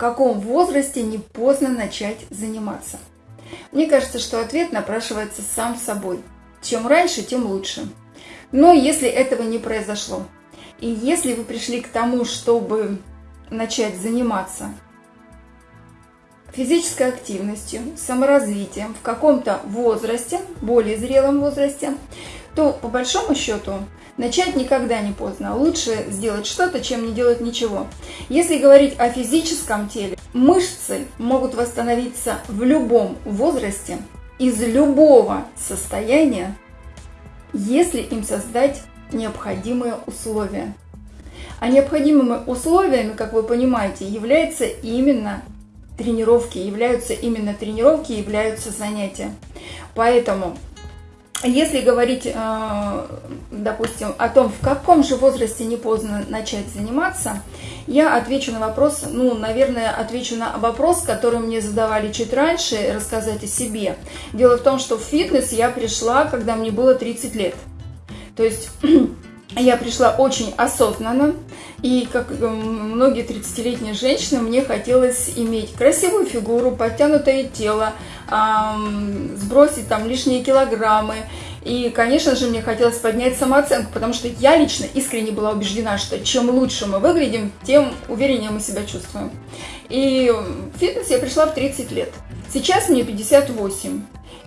каком возрасте не поздно начать заниматься? Мне кажется, что ответ напрашивается сам собой. Чем раньше, тем лучше. Но если этого не произошло, и если вы пришли к тому, чтобы начать заниматься физической активностью, саморазвитием в каком-то возрасте, более зрелом возрасте, то по большому счету начать никогда не поздно. Лучше сделать что-то, чем не делать ничего. Если говорить о физическом теле, мышцы могут восстановиться в любом возрасте, из любого состояния, если им создать необходимые условия. А необходимыми условиями, как вы понимаете, являются именно тренировки, являются именно тренировки, являются занятия. Поэтому если говорить, э, допустим, о том, в каком же возрасте не поздно начать заниматься, я отвечу на вопрос, ну, наверное, отвечу на вопрос, который мне задавали чуть раньше, рассказать о себе. Дело в том, что в фитнес я пришла, когда мне было 30 лет. То есть я пришла очень осознанно, и как многие 30-летние женщины, мне хотелось иметь красивую фигуру, подтянутое тело, сбросить там лишние килограммы. И, конечно же, мне хотелось поднять самооценку, потому что я лично искренне была убеждена, что чем лучше мы выглядим, тем увереннее мы себя чувствуем. И в фитнес я пришла в 30 лет. Сейчас мне 58.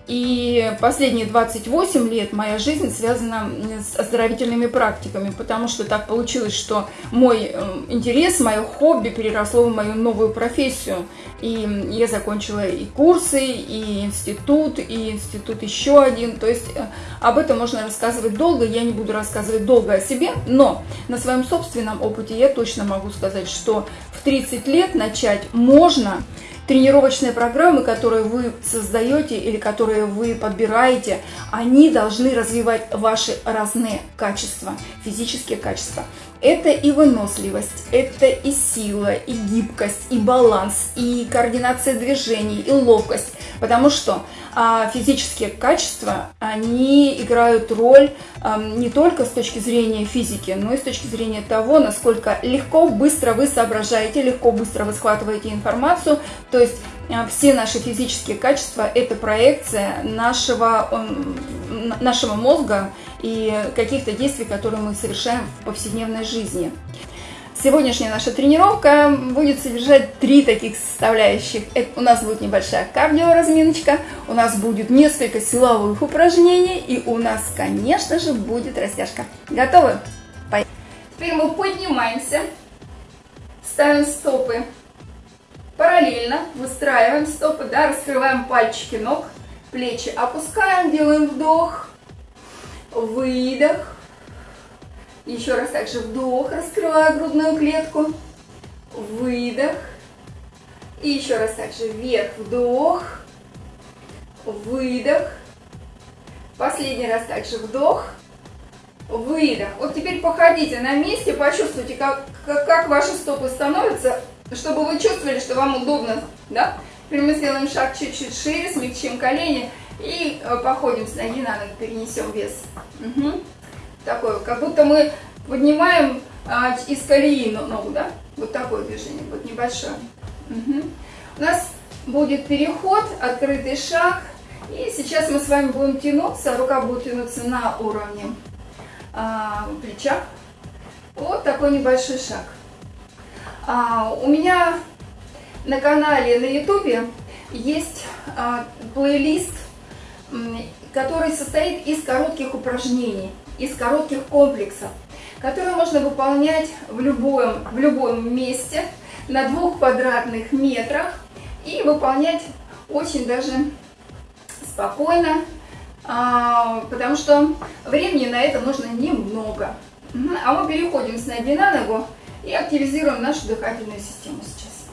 И последние 28 лет моя жизнь связана с оздоровительными практиками, потому что так получилось, что мой э, интерес, мое хобби переросло в мою новую профессию. И я закончила и курсы, и институт, и институт еще один. То есть э, об этом можно рассказывать долго, я не буду рассказывать долго о себе, но на своем собственном опыте я точно могу сказать, что в 30 лет начать можно, тренировочные программы, которые вы создаете или которые вы подбираете, они должны развивать ваши разные качества, физические качества. Это и выносливость, это и сила, и гибкость, и баланс, и координация движений, и ловкость. Потому что а, физические качества, они играют роль а, не только с точки зрения физики, но и с точки зрения того, насколько легко, быстро вы соображаете, легко, быстро вы схватываете информацию. То есть а, все наши физические качества – это проекция нашего, нашего мозга и каких-то действий, которые мы совершаем в повседневной жизни. Сегодняшняя наша тренировка будет содержать три таких составляющих. Это, у нас будет небольшая кардиоразминочка, у нас будет несколько силовых упражнений и у нас, конечно же, будет растяжка. Готовы? Поехали. Теперь мы поднимаемся, ставим стопы параллельно, выстраиваем стопы, да, раскрываем пальчики ног, плечи опускаем, делаем вдох, выдох. Еще раз также вдох, раскрываю грудную клетку, выдох. И еще раз также вверх, вдох, выдох. Последний раз также вдох, выдох. Вот теперь походите на месте, почувствуйте, как, как, ваши стопы становятся, чтобы вы чувствовали, что вам удобно, да? Теперь мы сделаем шаг чуть-чуть шире, смягчим колени и э, походим с ноги на ноги, перенесем вес. Угу. Такое, как будто мы поднимаем а, из колеи ногу, да? Вот такое движение, вот небольшое. Угу. У нас будет переход, открытый шаг. И сейчас мы с вами будем тянуться, рука будет тянуться на уровне а, плеча. Вот такой небольшой шаг. А, у меня на канале на ютубе есть а, плейлист который состоит из коротких упражнений, из коротких комплексов, которые можно выполнять в любом, в любом месте на двух квадратных метрах и выполнять очень даже спокойно, а, потому что времени на это нужно немного. А мы переходим с ноги на ногу и активизируем нашу дыхательную систему сейчас.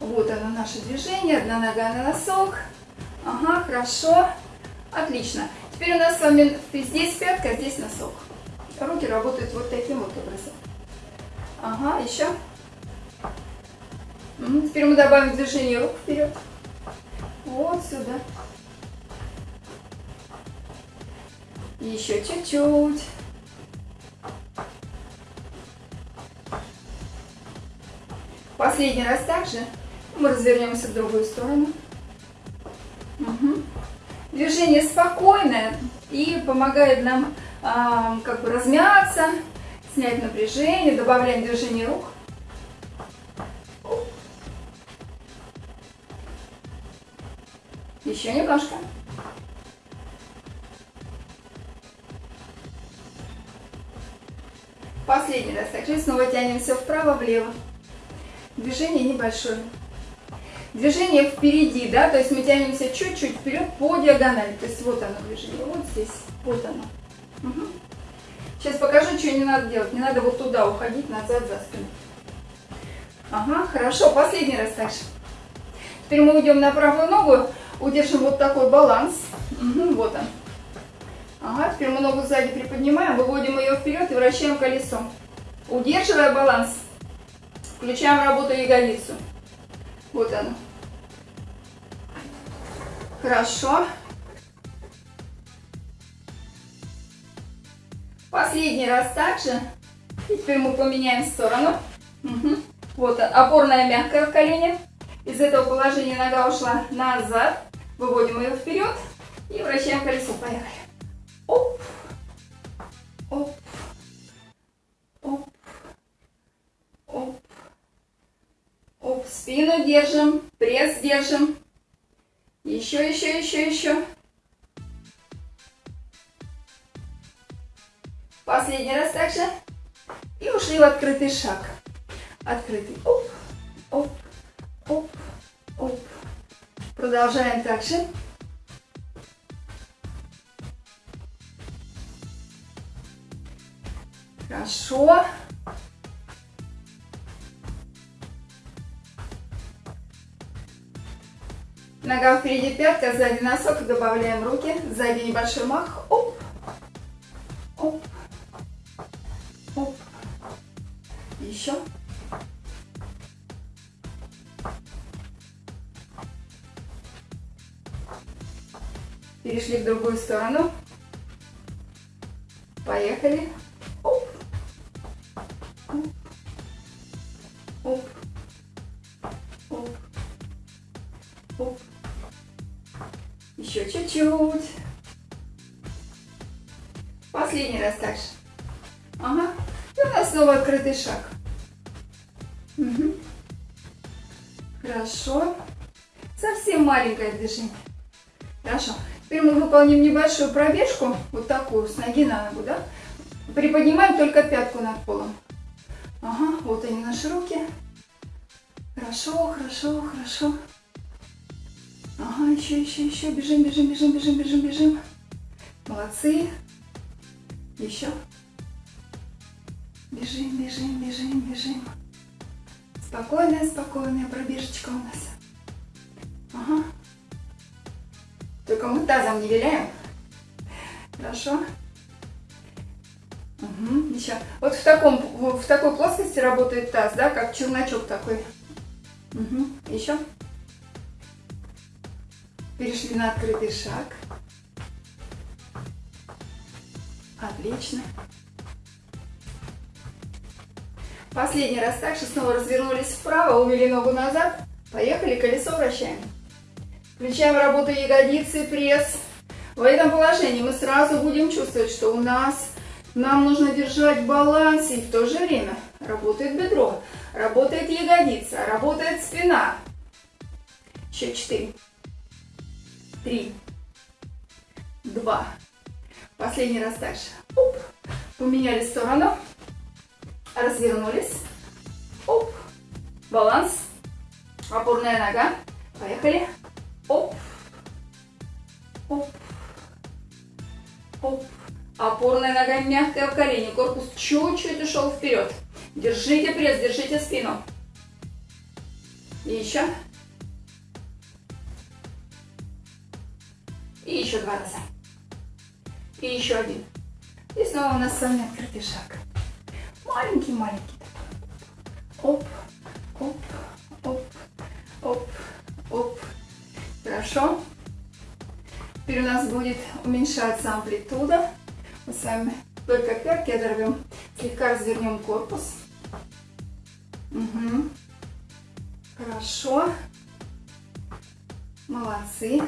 Вот оно наше движение, одна нога на носок. Ага, хорошо. Отлично. Теперь у нас с вами здесь пятка, здесь носок. Руки работают вот таким вот образом. Ага, еще. Теперь мы добавим движение рук вперед. Вот сюда. Еще чуть-чуть. Последний раз также мы развернемся в другую сторону. Движение спокойное и помогает нам э, как бы размяться, снять напряжение, добавляем движение рук. Еще немножко. Последний раз. Также снова тянемся вправо-влево. Движение небольшое. Движение впереди, да, то есть мы тянемся чуть-чуть вперед по диагонали. То есть вот оно движение, вот здесь, вот оно. Угу. Сейчас покажу, что не надо делать. Не надо вот туда уходить, назад, за спину. Ага, хорошо, последний раз также. Теперь мы уйдем на правую ногу, удержим вот такой баланс. Угу, вот он. Ага, теперь мы ногу сзади приподнимаем, выводим ее вперед и вращаем колесо. Удерживая баланс, включаем работу ягодицу. Вот оно. Хорошо. Последний раз также. И теперь мы поменяем сторону. Угу. Вот опорная мягкая в колене. Из этого положения нога ушла назад. Выводим ее вперед и вращаем колесо. Поехали. Оп. Оп. Спину держим. Пресс держим. Еще, еще, еще, еще. Последний раз также. И ушли в открытый шаг. Открытый. Оп, оп, оп, оп. Продолжаем также. Хорошо. Нога впереди пятка, сзади носок. Добавляем руки. Сзади небольшой мах. Оп. Оп. Оп. Еще. Перешли в другую сторону. Поехали. Открытый шаг. Угу. Хорошо. Совсем маленькое движение. Хорошо. Теперь мы выполним небольшую пробежку, вот такую, с ноги на ногу, да? Приподнимаем только пятку над полом. Ага, вот они наши руки. Хорошо, хорошо, хорошо. Ага, еще, еще, еще. Бежим, бежим, бежим, бежим, бежим, бежим. Молодцы. Еще. Бежим, бежим, бежим, бежим. Спокойная, спокойная пробежечка у нас. Ага. Только мы тазом не виляем. Хорошо. Угу, еще. Вот в, таком, в такой плоскости работает таз, да, как челночок такой. Угу. Еще. Перешли на открытый шаг. Отлично. Последний раз также снова развернулись вправо, увели ногу назад. Поехали, колесо вращаем. Включаем работу ягодицы, пресс. В этом положении мы сразу будем чувствовать, что у нас нам нужно держать баланс и в то же время работает бедро, работает ягодица, работает спина. Еще четыре три, два. Последний раз дальше. Оп. Поменяли сторону. Развернулись. Оп. Баланс. Опорная нога. Поехали. Оп. Оп. Оп. Опорная нога мягкая в колени. Корпус чуть-чуть ушел вперед. Держите пресс, держите спину. И еще. И еще два раза. И еще один. И снова у нас с вами открытый шаг. Маленький-маленький. Оп, оп, оп, оп, оп. Хорошо. Теперь у нас будет уменьшаться амплитуда. Мы с вами только пятки оторвем. Слегка развернем корпус. Угу. Хорошо. Молодцы.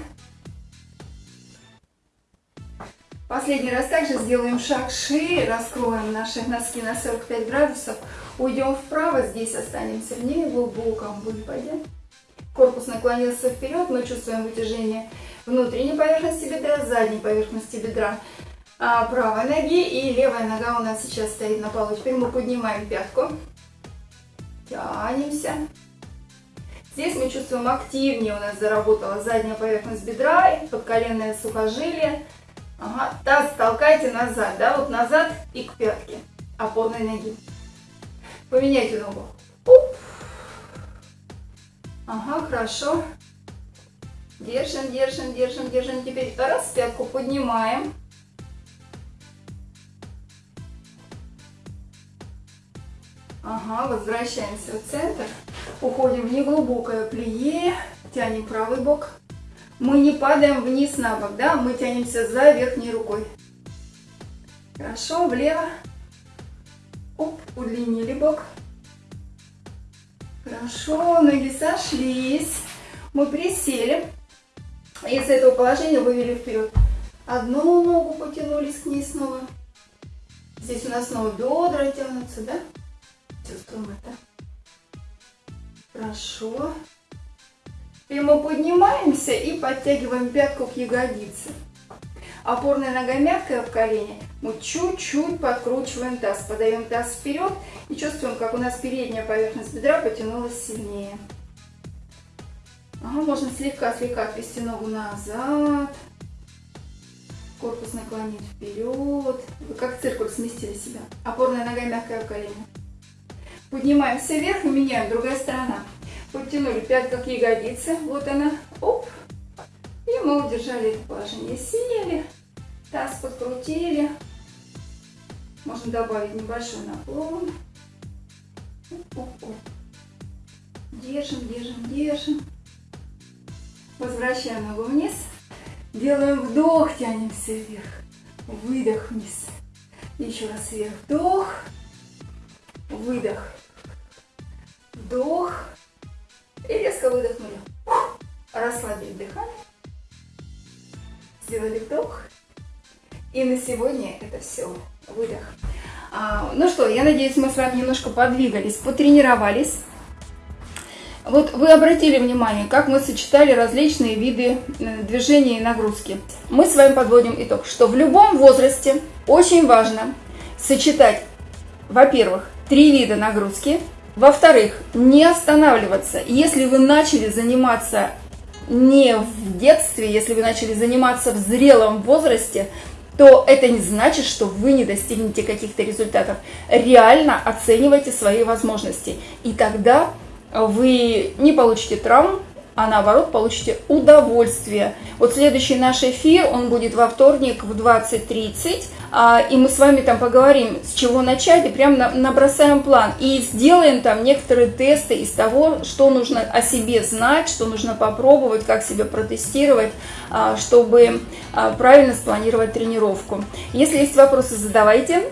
Последний раз также сделаем шаг шире, раскроем наши носки на 45 градусов, уйдем вправо, здесь останемся в неглубоком выпаде. Корпус наклонился вперед, мы чувствуем вытяжение внутренней поверхности бедра, задней поверхности бедра а, правой ноги и левая нога у нас сейчас стоит на полу. Теперь мы поднимаем пятку, тянемся. Здесь мы чувствуем активнее у нас заработала задняя поверхность бедра, подколенное сухожилие. Ага, таз толкайте назад, да, вот назад и к пятке опорной ноги. Поменяйте ногу. Оп. Ага, хорошо. Держим, держим, держим, держим. Теперь раз, пятку поднимаем. Ага, возвращаемся в центр. Уходим в неглубокое плие. Тянем правый бок. Мы не падаем вниз на бок, да? Мы тянемся за верхней рукой. Хорошо, влево. Оп, удлинили бок. Хорошо, ноги сошлись. Мы присели. И с этого положения вывели вперед. Одну ногу потянулись к ней снова. Здесь у нас снова бедра тянутся, да? Чувствуем это. Хорошо. И мы поднимаемся и подтягиваем пятку к ягодице. Опорная нога мягкая в колене. Мы чуть-чуть подкручиваем таз. Подаем таз вперед и чувствуем, как у нас передняя поверхность бедра потянулась сильнее. Ага, можно слегка-слегка отвести ногу назад. Корпус наклонить вперед. Вы как циркуль сместили себя. Опорная нога мягкая в колене. Поднимаемся вверх и меняем. Другая сторона. Подтянули пятка к ягодице. Вот она. Оп. И мы удержали это положение. Сели. Таз подкрутили. Можно добавить небольшой наклон. Оп, оп. Держим, держим, держим. Возвращаем ногу вниз. Делаем вдох, тянемся вверх. Выдох вниз. Еще раз вверх. Вдох. Выдох. Вдох. И резко выдохнули. Расслабили дыхание. Сделали вдох. И на сегодня это все. Выдох. А, ну что, я надеюсь, мы с вами немножко подвигались, потренировались. Вот вы обратили внимание, как мы сочетали различные виды э, движения и нагрузки. Мы с вами подводим итог, что в любом возрасте очень важно сочетать, во-первых, три вида нагрузки, во-вторых, не останавливаться. Если вы начали заниматься не в детстве, если вы начали заниматься в зрелом возрасте, то это не значит, что вы не достигнете каких-то результатов. Реально оценивайте свои возможности. И тогда вы не получите травм, а наоборот получите удовольствие. Вот следующий наш эфир, он будет во вторник в 20.30, а, и мы с вами там поговорим, с чего начать, и прям набросаем план. И сделаем там некоторые тесты из того, что нужно о себе знать, что нужно попробовать, как себя протестировать, а, чтобы а, правильно спланировать тренировку. Если есть вопросы, задавайте.